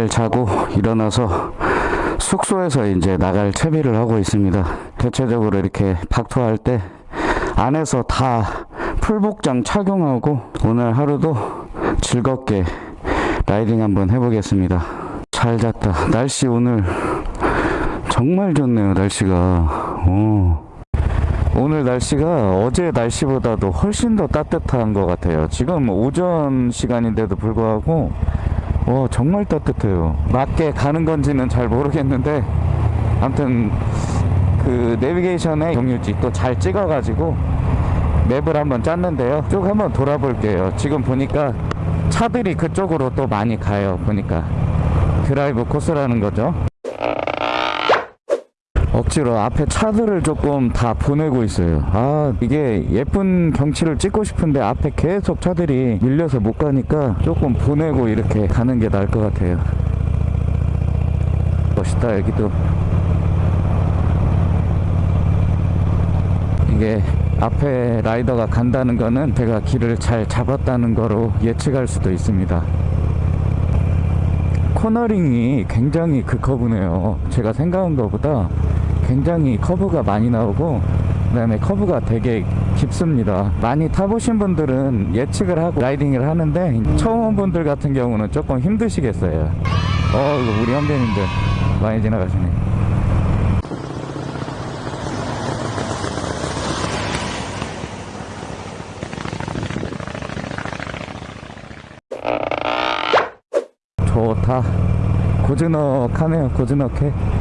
잘 자고 일어나서 숙소에서 이제 나갈 채비를 하고 있습니다. 대체적으로 이렇게 박토할 때 안에서 다 풀복장 착용하고 오늘 하루도 즐겁게 라이딩 한번 해보겠습니다. 잘 잤다. 날씨 오늘 정말 좋네요. 날씨가. 오. 오늘 날씨가 어제 날씨보다도 훨씬 더 따뜻한 것 같아요. 지금 오전 시간인데도 불구하고 와 정말 따뜻해요. 맞게 가는 건지는 잘 모르겠는데 아무튼 그 내비게이션의 경유지 또 잘 찍어가지고 맵을 한번 짰는데요. 쭉 한번 돌아볼게요. 지금 보니까 차들이 그쪽으로 또 많이 가요. 보니까 드라이브 코스라는 거죠. 억지로 앞에 차들을 조금 다 보내고 있어요. 아, 이게 예쁜 경치를 찍고 싶은데 앞에 계속 차들이 밀려서 못 가니까 조금 보내고 이렇게 가는 게 나을 것 같아요. 멋있다, 여기도. 이게 앞에 라이더가 간다는 거는 제가 길을 잘 잡았다는 거로 예측할 수도 있습니다. 코너링이 굉장히 그 커브네요. 제가 생각한 것보다 굉장히 커브가 많이 나오고 그 다음에 커브가 되게 깊습니다. 많이 타보신 분들은 예측을 하고 라이딩을 하는데 처음 온 분들 같은 경우는 조금 힘드시겠어요. 어, 우리 현대님들 많이 지나가시네. 좋다. 고즈넉하네요. 고즈넉해.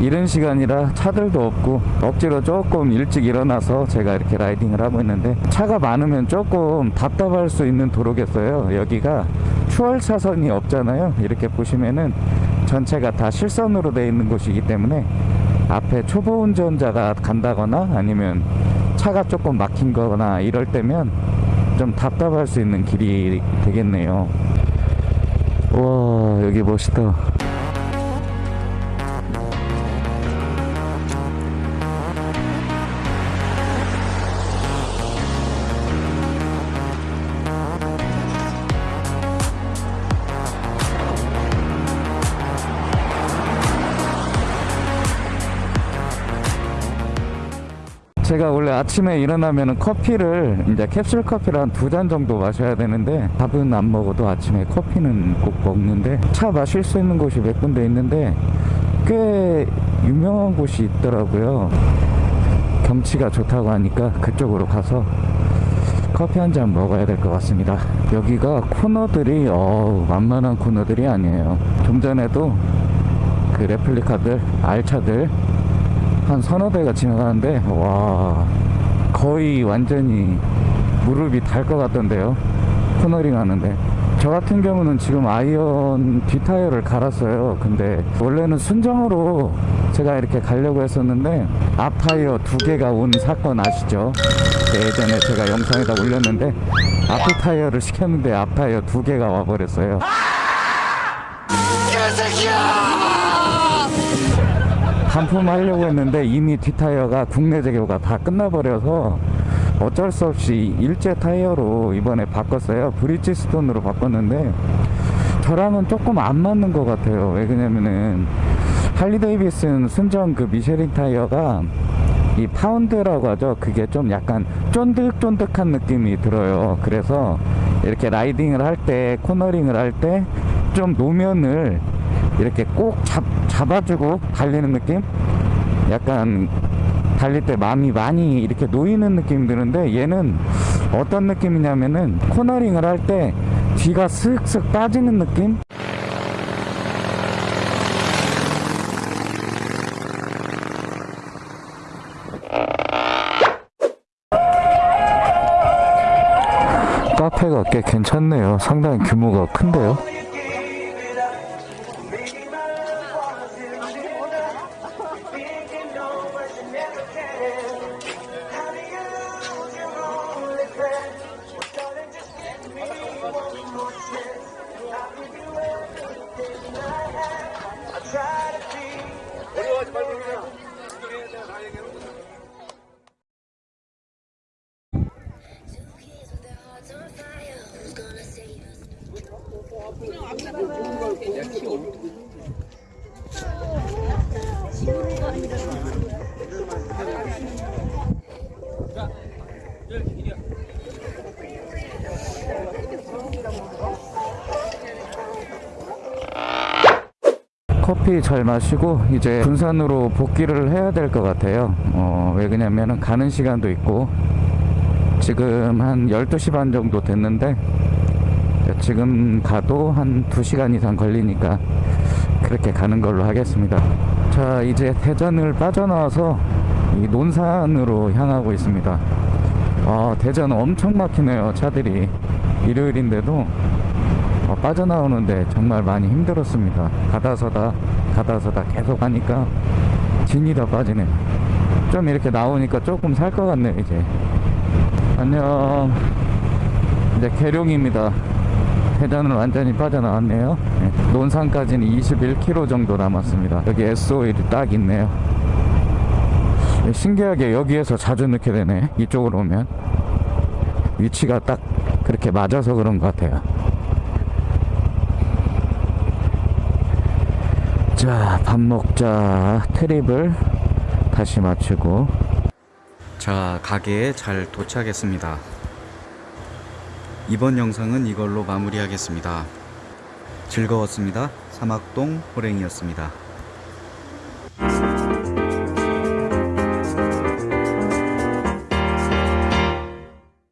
이른 시간이라 차들도 없고 억지로 조금 일찍 일어나서 제가 이렇게 라이딩을 하고 있는데 차가 많으면 조금 답답할 수 있는 도로겠어요. 여기가 추월 차선이 없잖아요. 이렇게 보시면은 전체가 다 실선으로 되어 있는 곳이기 때문에 앞에 초보 운전자가 간다거나 아니면 차가 조금 막힌 거나 이럴 때면 좀 답답할 수 있는 길이 되겠네요. 와 여기 멋있다 제가 원래 아침에 일어나면 커피를 이제 캡슐 커피를 한 두 잔 정도 마셔야 되는데 밥은 안 먹어도 아침에 커피는 꼭 먹는데 차 마실 수 있는 곳이 몇 군데 있는데 꽤 유명한 곳이 있더라고요. 경치가 좋다고 하니까 그쪽으로 가서 커피 한 잔 먹어야 될 것 같습니다. 여기가 코너들이 어 만만한 코너들이 아니에요. 좀 전에도 그 replica들 알차들 한 서너 대가 지나가는데 와 거의 완전히 무릎이 달 것 같던데요. 코너링 하는데. 저 같은 경우는 지금 아이언 뒷타이어를 갈았어요. 근데 원래는 순정으로 제가 이렇게 가려고 했었는데 앞 타이어 두 개가 온 사건 아시죠? 예전에 제가 영상에다 올렸는데 앞에 타이어를 시켰는데 앞 타이어 두 개가 와버렸어요 반품하려고 했는데 이미 뒷타이어가 국내 재고가 다 끝나버려서 어쩔 수 없이 일제 타이어로 이번에 바꿨어요. 브리지스톤으로 바꿨는데 저랑은 조금 안 맞는 것 같아요. 왜 그러냐면은 할리 데이비슨 순정 그 미쉐린 타이어가 이 compound라고 하죠. 그게 좀 약간 쫀득쫀득한 느낌이 들어요. 그래서 이렇게 riding을 할 때 코너링을 할 때 좀 노면을 이렇게 꼭 잡, 잡아주고 달리는 느낌? 약간 달릴 때 마음이 많이 이렇게 놓이는 느낌이 드는데 얘는 어떤 느낌이냐면은 코너링을 할 때 뒤가 슥슥 빠지는 느낌? 카페가 꽤 괜찮네요. 상당히 규모가 큰데요. 커피 잘 마시고 이제 군산으로 복귀를 해야 될 것 같아요. 어, 왜 그러냐면 가는 시간도 있고 지금 한 12시 반 정도 됐는데 지금 가도 한 2시간 이상 걸리니까 그렇게 가는 걸로 하겠습니다. 자, 이제 대전을 빠져나와서 이 논산으로 향하고 있습니다. 아, 대전 엄청 막히네요, 차들이. 일요일인데도 어, 빠져나오는데 정말 많이 힘들었습니다. 가다 서다, 가다 서다 계속 하니까 진이 다 빠지네. 좀 이렇게 나오니까 조금 살 것 같네요, 이제. 안녕. 이제 계룡입니다. 대전을 완전히 빠져나왔네요. 네, 논산까지는 21km 정도 남았습니다. 여기 SO일이 딱 있네요. 네, 신기하게 여기에서 자주 넣게 되네. 이쪽으로 오면. 위치가 딱 그렇게 맞아서 그런 것 같아요. 자, 밥 먹자. 트립을 다시 마치고. 자, 가게에 잘 도착했습니다. 이번 영상은 이걸로 마무리하겠습니다. 즐거웠습니다. 사막동 호랭이였습니다.